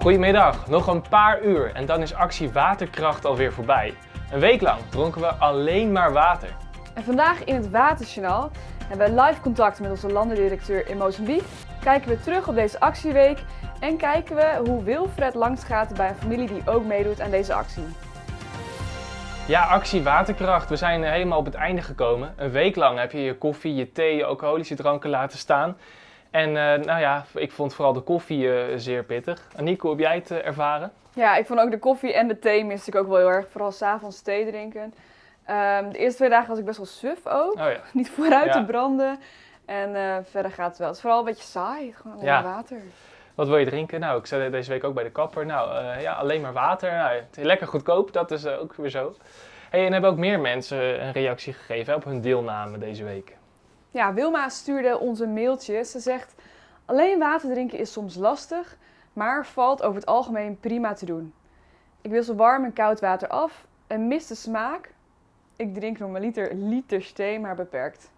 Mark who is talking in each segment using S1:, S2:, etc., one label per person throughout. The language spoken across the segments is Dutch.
S1: Goedemiddag, nog een paar uur en dan is actie Waterkracht alweer voorbij. Een week lang dronken we alleen maar water.
S2: En vandaag in het Waterjournaal hebben we live contact met onze landendirecteur in Mozambique. Kijken we terug op deze actieweek en kijken we hoe Wilfred langsgaat bij een familie die ook meedoet aan deze actie.
S1: Ja, actie Waterkracht. We zijn helemaal op het einde gekomen. Een week lang heb je je koffie, je thee, je alcoholische dranken laten staan. En uh, nou ja, ik vond vooral de koffie uh, zeer pittig. Anico, heb jij het uh, ervaren?
S2: Ja, ik vond ook de koffie en de thee miste ik ook wel heel erg. Vooral s'avonds thee drinken. Um, de eerste twee dagen was ik best wel suf ook. Oh, ja. Niet vooruit ja. te branden. En verder gaat het wel. Het is vooral een beetje saai. Gewoon alleen ja. water.
S1: Wat wil je drinken? Nou, ik zat deze week ook bij de kapper. Nou, ja, alleen maar water. Nou, lekker goedkoop, dat is ook weer zo. Hey, en hebben ook meer mensen een reactie gegeven op hun deelname deze week.
S2: Ja, Wilma stuurde ons een mailtje. Ze zegt, alleen water drinken is soms lastig, maar valt over het algemeen prima te doen. Ik zo warm en koud water af en mis de smaak. Ik drink een liter, thee, maar beperkt.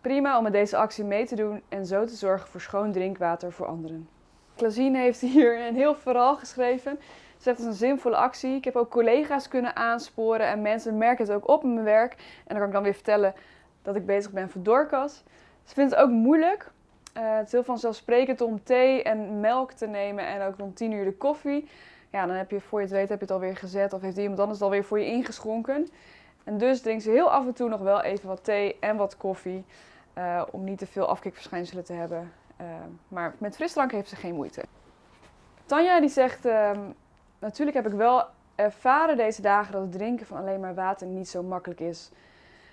S2: Prima om met deze actie mee te doen en zo te zorgen voor schoon drinkwater voor anderen. Klasien heeft hier een heel verhaal geschreven. Ze zegt het is een zinvolle actie. Ik heb ook collega's kunnen aansporen en mensen merken het ook op in mijn werk. En dan kan ik dan weer vertellen dat ik bezig ben voor Doorkas. Ze vindt het ook moeilijk. Uh, het is heel vanzelfsprekend om thee en melk te nemen en ook om 10 uur de koffie. Ja, dan heb je voor je het weet heb je het alweer gezet of heeft iemand anders het alweer voor je ingeschonken. En dus drinkt ze heel af en toe nog wel even wat thee en wat koffie. Uh, om niet te veel afkikverschijnselen te hebben. Uh, maar met frisdrank heeft ze geen moeite. Tanja die zegt, uh, natuurlijk heb ik wel ervaren deze dagen dat het drinken van alleen maar water niet zo makkelijk is.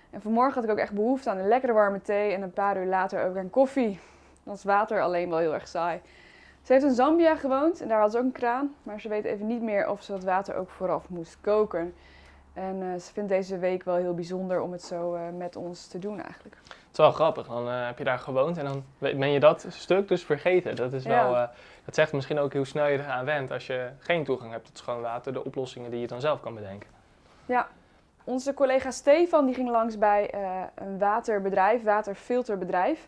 S2: En vanmorgen had ik ook echt behoefte aan een lekkere warme thee en een paar uur later ook aan koffie. Dan is water alleen wel heel erg saai. Ze heeft in Zambia gewoond en daar had ze ook een kraan, maar ze weet even niet meer of ze dat water ook vooraf moest koken. En uh, ze vindt deze week wel heel bijzonder om het zo uh, met ons te doen eigenlijk.
S1: Het is wel grappig, dan uh, heb je daar gewoond en dan ben je dat stuk dus vergeten. Dat, is wel, dat zegt misschien ook hoe snel je eraan went als je geen toegang hebt tot schoon water, de oplossingen die je dan zelf kan bedenken.
S2: Ja, onze collega Stefan die ging langs bij uh, een waterbedrijf, waterfilterbedrijf.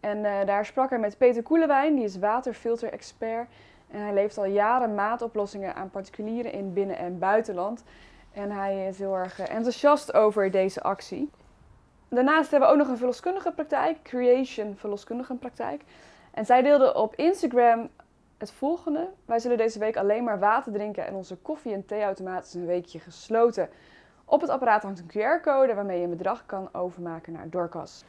S2: En uh, daar sprak hij met Peter Koelewijn, die is waterfilter-expert. En hij levert al jaren maatoplossingen aan particulieren in binnen- en buitenland. En hij is heel erg uh, enthousiast over deze actie. Daarnaast hebben we ook nog een verloskundige praktijk, Creation verloskundige praktijk. En zij deelde op Instagram het volgende. Wij zullen deze week alleen maar water drinken en onze koffie- en theeautomaat is een weekje gesloten. Op het apparaat hangt een QR-code waarmee je een bedrag kan overmaken naar Dorcas.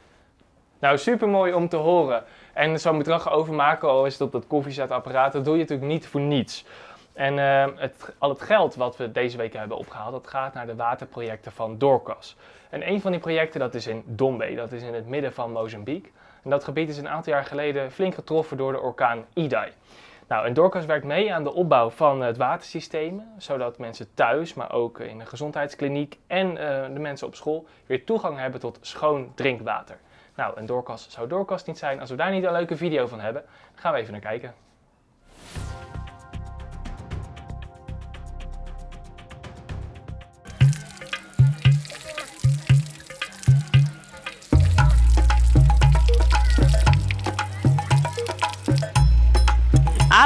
S1: Nou, super mooi om te horen. En zo'n bedrag overmaken, al is op dat koffiezetapparaat, dat doe je natuurlijk niet voor niets. En het, al het geld wat we deze week hebben opgehaald, dat gaat naar de waterprojecten van Dorcas. En een van die projecten dat is in Dombe, dat is in het midden van Mozambique. En dat gebied is een aantal jaar geleden flink getroffen door de orkaan Idai. Nou, en Dorcas werkt mee aan de opbouw van het watersysteem, zodat mensen thuis, maar ook in de gezondheidskliniek en uh, de mensen op school weer toegang hebben tot schoon drinkwater. Nou, en Dorcas zou Dorcas niet zijn als we daar niet een leuke video van hebben. Gaan we even naar kijken.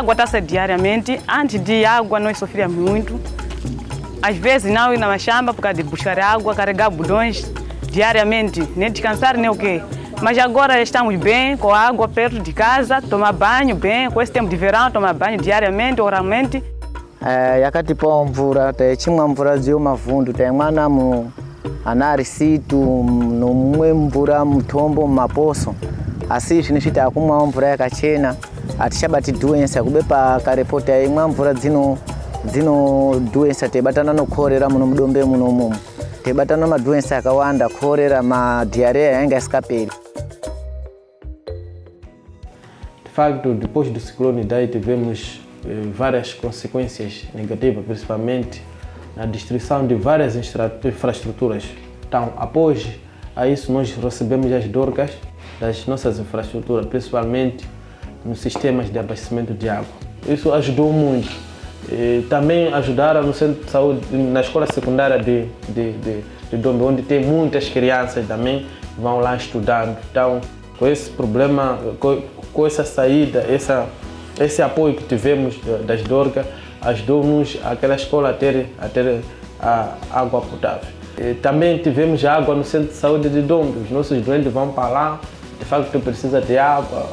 S3: Água está-se diariamente. Antes de água, nós sofríamos muito. Às vezes, não ir na machamba por causa de buscar água, carregar budões diariamente, nem descansar nem o quê. Mas agora estamos bem, com água perto de casa, tomar banho bem, com esse tempo de verão, tomar banho diariamente, oralmente.
S4: Eh, yakati po mvura techimwa mvura ziyo mavundu taimwana mu anarisitu nomwe mvura mutombo mumaposo asi izvi nizviti akumwawo mvura yakachena hatichabati dhuwensa kubepa karepoti aimwa mvura dzino dzinodhuwensa teibatana nokorera muno mudombe muno umomo teibatana madhuwensa akawanda korera madhiareya yanga isikaperi
S5: de facto depois do ciclone Idai tivemos eh, várias consequências negativas principalmente na destruição de várias infraestruturas. Então após a isso nós recebemos as dorgas das nossas infraestruturas principalmente nos sistemas de abastecimento de água. Isso ajudou muito. E também ajudaram no centro de saúde, na escola secundária de, de, de, de Dombe, onde tem muitas crianças também vão lá estudando. Então, com esse problema, com, com essa saída, essa, esse apoio que tivemos das Dorga ajudou-nos aquela escola a ter, a ter a água potável. E também tivemos água no centro de saúde de Dombe. Os nossos doentes vão para lá, de facto precisa de água.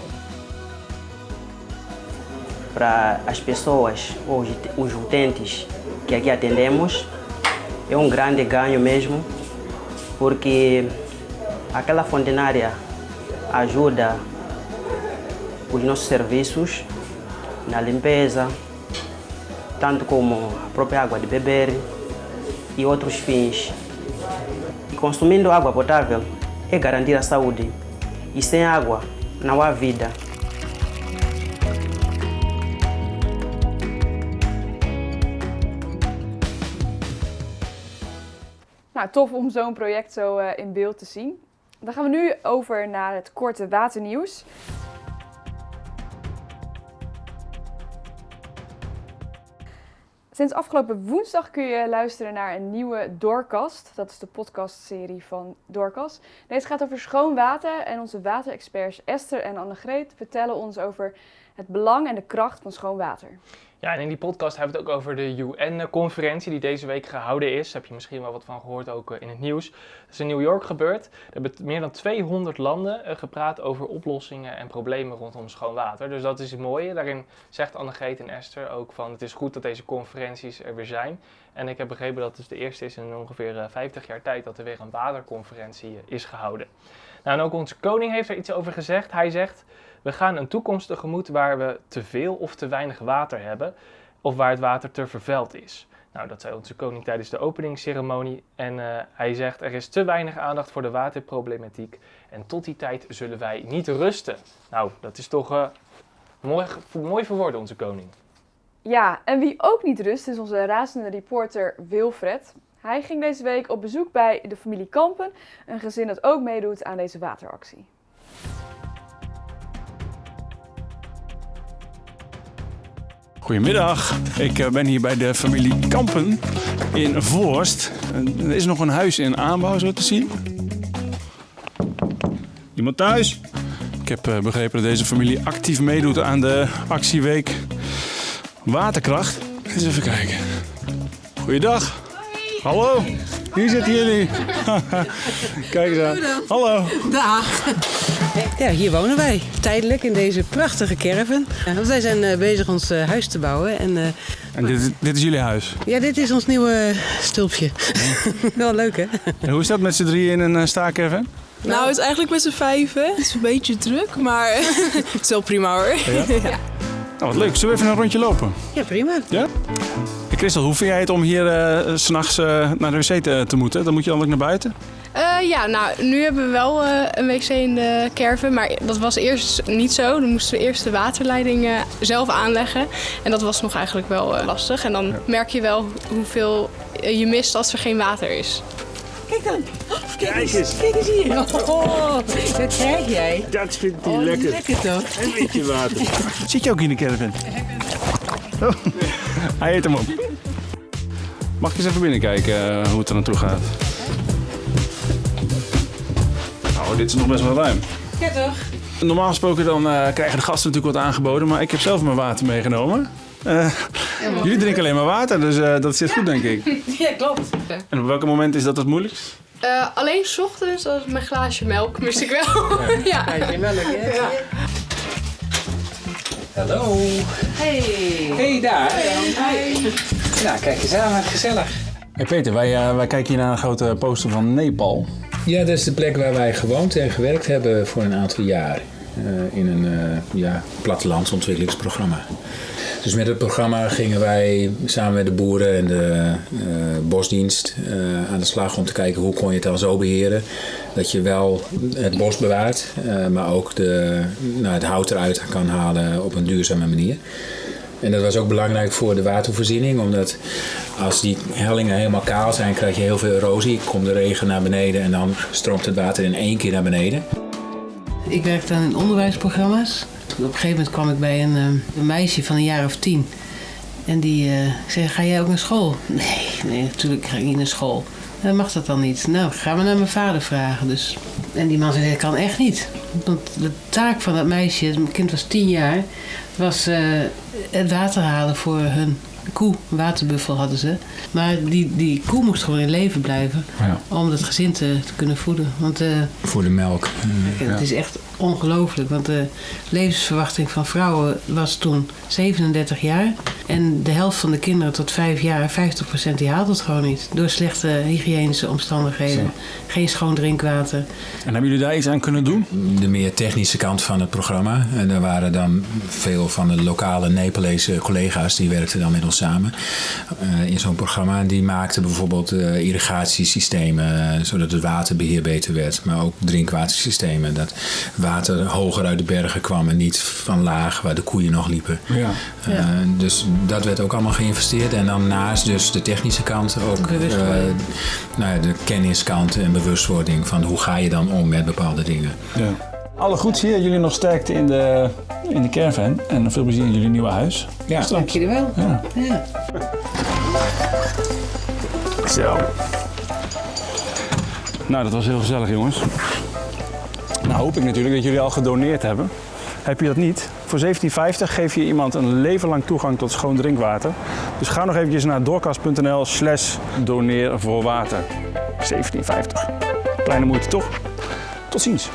S6: Para as pessoas, os, os utentes que aqui atendemos, é um grande ganho mesmo, porque aquela fontenária ajuda os nossos serviços na limpeza, tanto como a própria água de beber e outros fins. E consumindo água potável é garantir a saúde. E sem água não há vida.
S2: Nou, tof om zo'n project zo eh, in beeld te zien. Dan gaan we nu over naar het korte waternieuws. Sinds afgelopen woensdag kun je luisteren naar een nieuwe Doorkast. Dat is de podcastserie van Doorkast. Deze gaat over schoon water en onze waterexperts Esther en Annegreet vertellen ons over het belang en de kracht van schoon water.
S1: Ja, in die podcast hebben we het ook over de UN-conferentie die deze week gehouden is. Daar heb je misschien wel wat van gehoord, ook eh, in het nieuws. Dat is in New York gebeurd. Er hebben meer dan 200 landen eh, gepraat over oplossingen en problemen rondom schoon water. Dus dat is het mooie. Daarin zegt Annegreet en Esther ook van het is goed dat deze conferenties er weer zijn. En ik heb begrepen dat het de eerste is in ongeveer eh, 50 jaar tijd dat er weer een waterconferentie eh, is gehouden. Nou, en ook onze koning heeft er iets over gezegd. Hij zegt, we gaan een toekomst tegemoet waar we te veel of te weinig water hebben. Of waar het water te vervuild is. Nou, dat zei onze koning tijdens de openingsceremonie. En eh, hij zegt, er is te weinig aandacht voor de waterproblematiek. En tot die tijd zullen wij niet rusten. Nou, dat is toch eh, mooi, mooi verwoord, onze koning.
S2: Ja, en wie ook niet rust is onze razende reporter Wilfred. Hij ging deze week op bezoek bij de familie Kampen, een gezin dat ook meedoet aan deze wateractie.
S7: Goedemiddag, ik eh, ben hier bij de familie Kampen in Voorst. En Er is nog een huis in aanbouw, zo te zien. Iemand thuis? Ik heb eh, begrepen dat deze familie actief meedoet aan de actieweek Waterkracht. Eens even kijken. Goeiedag. Hallo. Hier zitten jullie. Kijk eens aan. Hallo.
S8: Dag. Ja, hier wonen wij. Tijdelijk in deze prachtige caravan. Ja, want wij zijn eh, bezig ons eh, huis te bouwen. En eh,
S7: En dit, is- dit is jullie huis.
S8: ja, dit is ons nieuwe stulpje. Wel leuk, hè?
S7: En hoe is dat met z'n drieën in een staakerven?
S9: Nou, het is eigenlijk met z'n vijven. Het is een beetje druk, maar het is wel prima hoor.
S7: Nou, wat leuk. Zullen we even een rondje lopen?
S8: Ja, prima.
S7: Ja? Christel, hoe vind jij het om hier eh, s s'nachts eh, naar de wc te, te moeten? Dan moet je dan ook naar buiten?
S9: Eh, ja, nou, nu hebben we wel eh, een wc in de caravan, maar dat was eerst niet zo. Dan moesten we eerst de waterleiding zelf aanleggen. En dat was nog eigenlijk wel eh, lastig. En dan merk je wel hoeveel je mist als er geen water is.
S8: Kijk dan. Kijk eens. Kijk eens hier. Oh, wat krijg jij?
S10: Dat vindt hij
S8: Oh,
S10: lekker.
S8: lekker toch?
S10: Een beetje water.
S7: Zit je ook in de caravan? Oh, hij eet hem op. Mag ik eens even binnenkijken eh, hoe het er naartoe gaat? Nou, dit is nog best wel ruim.
S8: Ja, toch?
S7: Normaal gesproken dan eh, krijgen de gasten natuurlijk wat aangeboden, maar ik heb zelf mijn water meegenomen. Eh, jullie drinken alleen maar water, dus eh, dat zit goed denk ik.
S8: Ja, klopt.
S7: En op welk moment is dat het moeilijkst?
S9: Eh, alleen 's ochtends, als mijn glaasje melk, mist ik wel. ja.
S8: Ja, melk, hè?
S9: Ja.
S11: Hallo.
S8: Hey.
S11: Hey daar. Nou, kijk eens aan, gezellig.
S7: Hey Peter, wij, eh, wij kijken hier naar een grote poster van Nepal.
S11: Ja, dat is de plek waar wij gewoond en gewerkt hebben voor een aantal jaar. eh, in een eh, ja, plattelandsontwikkelingsprogramma. Dus met het programma gingen wij samen met de boeren en de eh, bosdienst eh, aan de slag om te kijken hoe kon je het dan zo beheren dat je wel het bos bewaart, eh, maar ook de, nou, het hout eruit kan halen op een duurzame manier. En dat was ook belangrijk voor de watervoorziening, omdat als die hellingen helemaal kaal zijn, krijg je heel veel erosie. Komt de regen naar beneden en dan stroomt het water in één keer naar beneden.
S8: Ik werkte aan in onderwijsprogramma's. Op een gegeven moment kwam ik bij een, eh, een meisje van een jaar of tien. En die eh, zei, ga jij ook naar school? Nee, nee, natuurlijk ga ik niet naar school. Dan mag dat dan niet. Nou, gaan we naar mijn vader vragen. Dus. En die man zei, dat kan echt niet. Want de taak van dat meisje, het kind was tien jaar, was het water halen voor hun koe. Een waterbuffel hadden ze. Maar die, die koe moest gewoon in leven blijven
S11: Ja.
S8: om het gezin te, te kunnen voeden. Want uh,
S11: Voor de melk.
S8: het is echt ongelooflijk. Want de levensverwachting van vrouwen was toen 37 jaar. En de helft van de kinderen tot 5 jaar, 50% die haalt het gewoon niet. Door slechte hygiënische omstandigheden. Geen schoon drinkwater.
S7: En hebben jullie daar iets aan kunnen doen?
S11: De meer technische kant van het programma. En daar waren dan veel van de lokale Nepalese collega's die werkten dan met ons samen uh, in zo'n programma. Die maakten bijvoorbeeld uh, irrigatiesystemen, uh, zodat het waterbeheer beter werd. Maar ook drinkwatersystemen. Dat water hoger uit de bergen kwam en niet van laag waar de koeien nog liepen.
S7: Ja.
S8: Ja.
S11: Dus dat werd ook allemaal geïnvesteerd. En dan naast dus de technische kant ook
S8: Bewustwording.
S11: nou ja, de kenniskant en bewustwording van hoe ga je dan om met bepaalde dingen.
S7: Ja. Alle goeds hier, jullie nog sterkte in de, in de caravan en veel plezier in jullie nieuwe huis.
S11: Ja.
S7: Straks.
S8: Dank jullie wel.
S7: Ja.
S8: Ja.
S7: Zo. Nou, dat was heel gezellig, jongens. Nou hoop ik natuurlijk dat jullie al gedoneerd hebben. Heb je dat niet? Voor 17,50 geef je iemand een leven lang toegang tot schoon drinkwater. Dus ga nog eventjes naar doorkast.nl slash doneer voor water. 17,50. Kleine moeite toch? Tot ziens.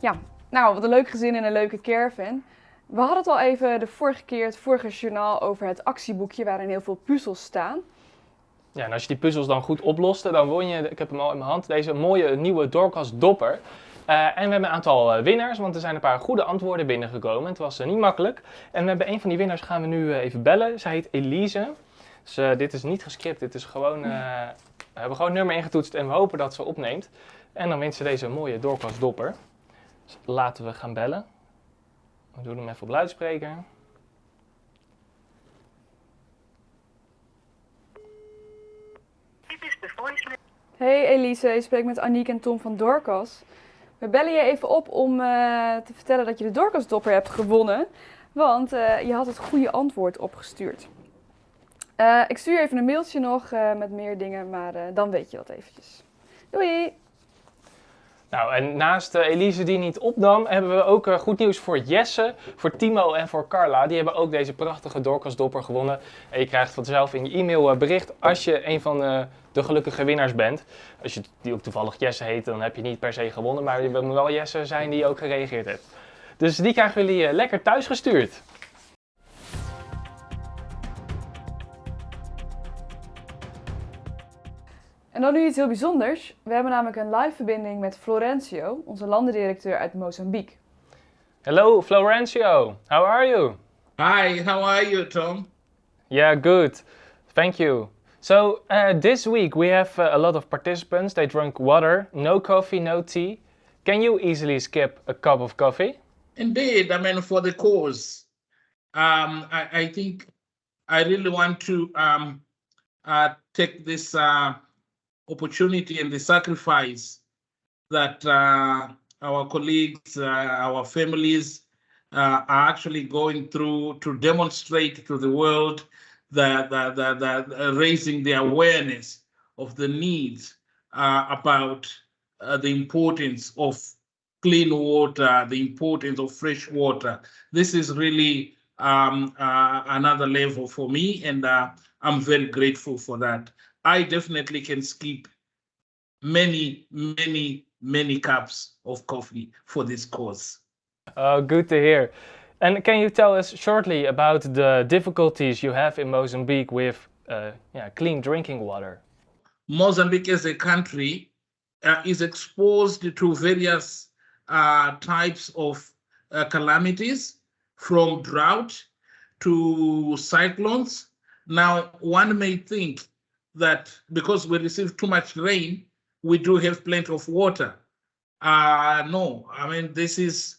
S2: Ja, nou, wat een leuk gezin en een leuke caravan. We hadden het al even de vorige keer, het vorige journaal, over het actieboekje waarin heel veel puzzels staan.
S1: Ja, en als je die puzzels dan goed oploste, dan won je, ik heb hem al in mijn hand, deze mooie nieuwe Doorkast Dopper. Uh, en we hebben een aantal uh, winnaars, want er zijn een paar goede antwoorden binnengekomen. Het was uh, niet makkelijk. En we hebben een van die winnaars gaan we nu even bellen. Zij heet Elise. Dus dit is niet gescript, dit is gewoon, we hebben gewoon een nummer ingetoetst en we hopen dat ze opneemt. En dan wint ze deze mooie Doorkast Dopper. Dus laten we gaan bellen. We doen hem even op luidspreker.
S2: Hey Elise, je spreekt met Aniek en Tom van Doorkas. We bellen je even op om uh, te vertellen dat je de Doorkasdopper hebt gewonnen. Want uh, je had het goede antwoord opgestuurd. Uh, ik stuur even een mailtje nog met meer dingen, maar dan weet je dat eventjes. Doei!
S1: Nou, en naast uh, Elise die niet opnam, hebben we ook uh, goed nieuws voor Jesse, voor Timo en voor Carla. Die hebben ook deze prachtige doorkastdopper gewonnen. En je krijgt vanzelf in je e-mail uh, bericht als je een van de gelukkige winnaars bent. Als je die ook toevallig Jesse heet, dan heb je niet per se gewonnen. Maar je moet wel Jesse zijn die ook gereageerd heeft. Dus die krijgen jullie lekker thuis gestuurd.
S2: En dan nu iets heel bijzonders. We hebben namelijk een live verbinding met Florencio, onze landendirecteur uit Mozambique.
S1: Hello, Florencio. How are you?
S10: Hi, how are you, Tom?
S1: Yeah, good. Thank you. So, uh, this week we have uh, a lot of participants. They drank water, no coffee, no tea. Can you easily skip a cup of coffee?
S10: Indeed, I mean, for the cause, um, I, I think I really want to um, uh, take this uh, opportunity and the sacrifice that uh, our colleagues, uh, our families uh, are actually going through to demonstrate to the world that, that, that, that uh, raising the awareness of the needs uh, about uh, the importance of clean water, the importance of fresh water. This is really um, another level for me, and I'm very grateful for that. I definitely can skip many, many, many cups of coffee for this cause.
S1: Oh, good to hear. And can you tell us shortly about the difficulties you have in Mozambique with uh, yeah, clean drinking water?
S10: Mozambique as a country uh, is exposed to various uh, types of calamities from drought to cyclones. Now, one may think that because we receive too much rain, we do have plenty of water. Uh, no, I mean, this is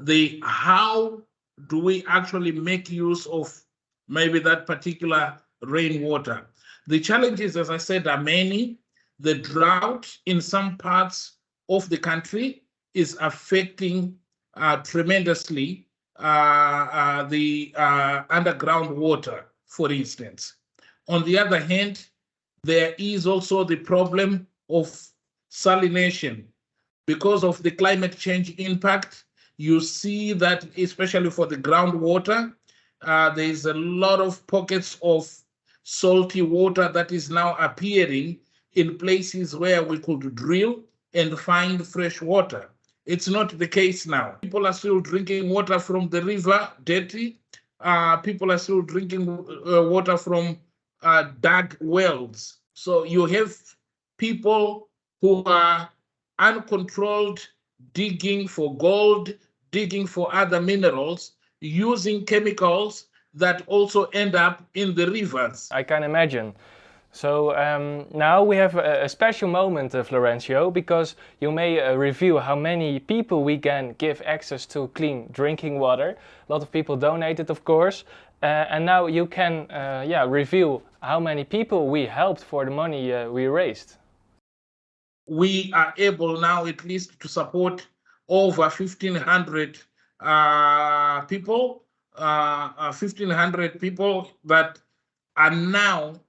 S10: the how do we actually make use of maybe that particular rainwater? The challenges, as I said, are many. The drought in some parts of the country is affecting uh, tremendously uh, uh, the underground water. for instance. On the other hand, there is also the problem of salination. Because of the climate change impact, you see that especially for the groundwater, uh, there is a lot of pockets of salty water that is now appearing in places where we could drill and find fresh water. It's not the case now. People are still drinking water from the river, dirty. Uh, people are still drinking uh, water from uh, dug wells. So you have people who are uncontrolled digging for gold, digging for other minerals, using chemicals that also end up in the rivers.
S1: I can imagine. So um, now we have a, a special moment, uh, Florencio, because you may uh, review how many people we can give access to clean drinking water. A lot of people donated, of course. Uh, and now you can uh, yeah, review how many people we helped for the money uh, we raised.
S10: We are able now at least to support over 1,500 uh, people, 1,500 people that are now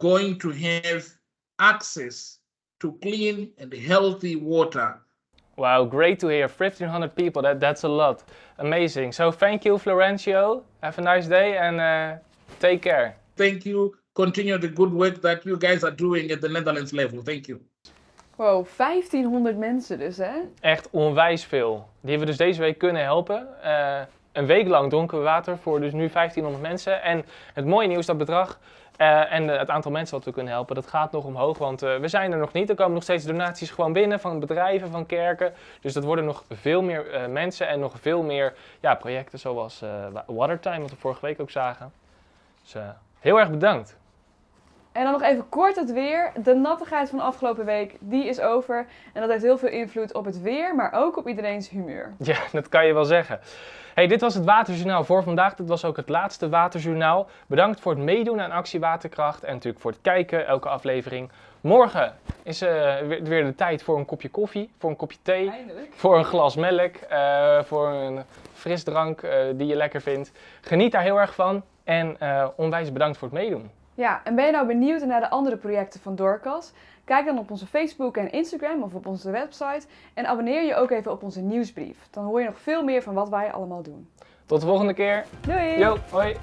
S10: going to have access to clean and healthy water.
S1: Wow, great to hear. 1,500 people, that, that's a lot. Amazing. So thank you, Florencio. Have a nice day and uh, take care.
S10: Thank you. Continue the good work that you guys are doing at the Netherlands level. Thank you.
S2: Wow, 1500 mensen dus hè?
S1: Echt onwijs veel. Die hebben we dus deze week kunnen helpen. Uh, een week lang dronken we water voor dus nu 1500 mensen. En het mooie nieuws, dat bedrag uh, en het aantal mensen wat we kunnen helpen, dat gaat nog omhoog. Want uh, we zijn er nog niet. Er komen nog steeds donaties gewoon binnen van bedrijven, van kerken. Dus dat worden nog veel meer uh, mensen en nog veel meer ja, projecten zoals Watertime, wat we vorige week ook zagen. Dus heel erg bedankt.
S2: En dan nog even kort het weer. De nattigheid van de afgelopen week, die is over. En dat heeft heel veel invloed op het weer, maar ook op iedereen's humeur.
S1: Ja, dat kan je wel zeggen. Hey, dit was het Waterjournaal voor vandaag. Dit was ook het laatste Waterjournaal. Bedankt voor het meedoen aan Actie Waterkracht en natuurlijk voor het kijken, elke aflevering. Morgen is uh, weer de tijd voor een kopje koffie, voor een kopje thee,
S2: Eindelijk.
S1: voor een glas melk, uh, voor een frisdrank uh, die je lekker vindt. Geniet daar heel erg van en onwijs bedankt voor het meedoen.
S2: Ja, en ben je nou benieuwd naar de andere projecten van Doorkas? Kijk dan op onze Facebook en Instagram of op onze website en abonneer je ook even op onze nieuwsbrief. Dan hoor je nog veel meer van wat wij allemaal doen.
S1: Tot de volgende keer.
S2: Doei!
S1: Yo, hoi!